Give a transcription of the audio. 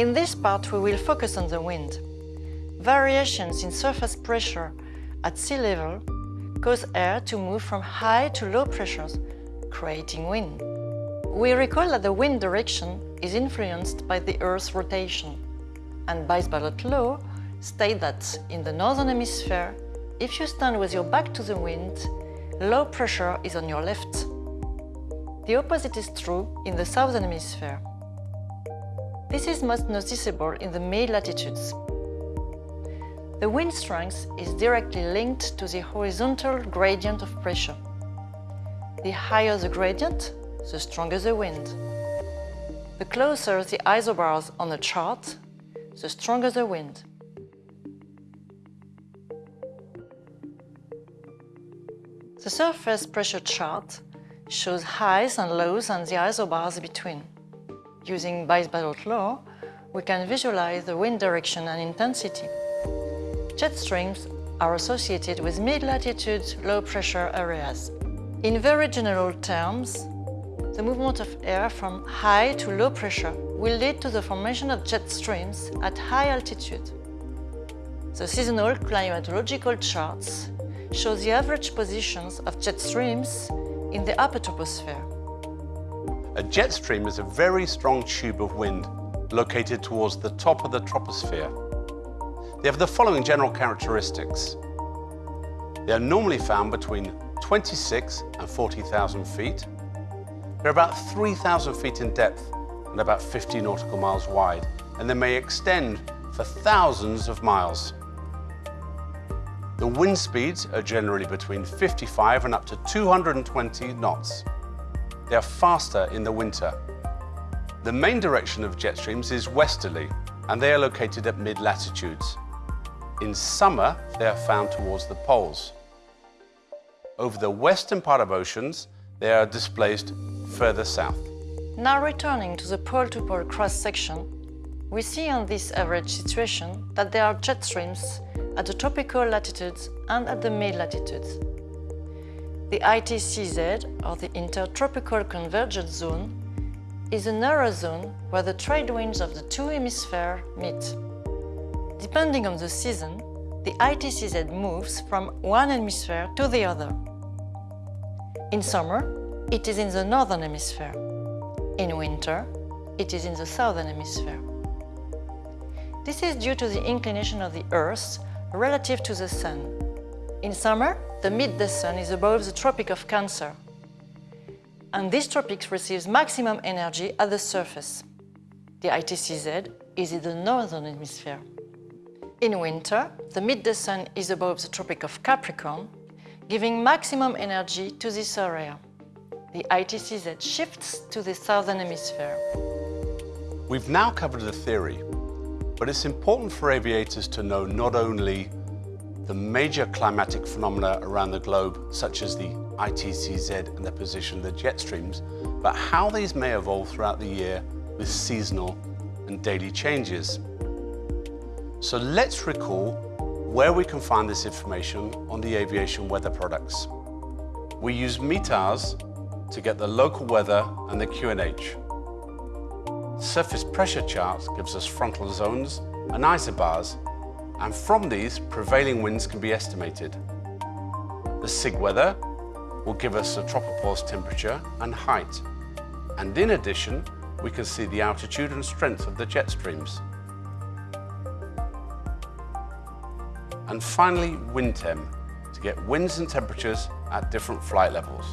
In this part, we will focus on the wind. Variations in surface pressure at sea level cause air to move from high to low pressures, creating wind. We recall that the wind direction is influenced by the Earth's rotation, and Buys-Ballot law states that in the northern hemisphere, if you stand with your back to the wind, low pressure is on your left. The opposite is true in the southern hemisphere. This is most noticeable in the mid-latitudes. The wind strength is directly linked to the horizontal gradient of pressure. The higher the gradient, the stronger the wind. The closer the isobars on the chart, the stronger the wind. The surface pressure chart shows highs and lows and the isobars between. Using Buys-Ballot law, we can visualize the wind direction and intensity. Jet streams are associated with mid-latitude low-pressure areas. In very general terms, the movement of air from high to low pressure will lead to the formation of jet streams at high altitude. The seasonal climatological charts show the average positions of jet streams in the upper troposphere. A jet stream is a very strong tube of wind located towards the top of the troposphere they have the following general characteristics. They are normally found between 26 and 40,000 feet. They're about 3,000 feet in depth and about 50 nautical miles wide, and they may extend for thousands of miles. The wind speeds are generally between 55 and up to 220 knots. They are faster in the winter. The main direction of jet streams is westerly, and they are located at mid-latitudes. In summer, they are found towards the poles. Over the western part of oceans, they are displaced further south. Now returning to the pole-to-pole cross-section, we see on this average situation that there are jet streams at the tropical latitudes and at the mid-latitudes. The ITCZ, or the Intertropical Convergence Zone, is a narrow zone where the trade winds of the two hemispheres meet. Depending on the season, the ITCZ moves from one hemisphere to the other. In summer, it is in the northern hemisphere. In winter, it is in the southern hemisphere. This is due to the inclination of the Earth relative to the Sun. In summer, the midday sun is above the Tropic of Cancer, and this tropic receives maximum energy at the surface. The ITCZ is in the northern hemisphere. In winter, the midday sun is above the Tropic of Capricorn, giving maximum energy to this area. The ITCZ shifts to the southern hemisphere. We've now covered the theory, but it's important for aviators to know not only the major climatic phenomena around the globe, such as the ITCZ and the position of the jet streams, but how these may evolve throughout the year with seasonal and daily changes. So let's recall where we can find this information on the aviation weather products. We use METARS to get the local weather and the QNH. Surface pressure charts gives us frontal zones and isobars, and from these, prevailing winds can be estimated. The SIG weather will give us a tropopause temperature and height. And in addition, we can see the altitude and strength of the jet streams. And finally, WINTEM, to get winds and temperatures at different flight levels.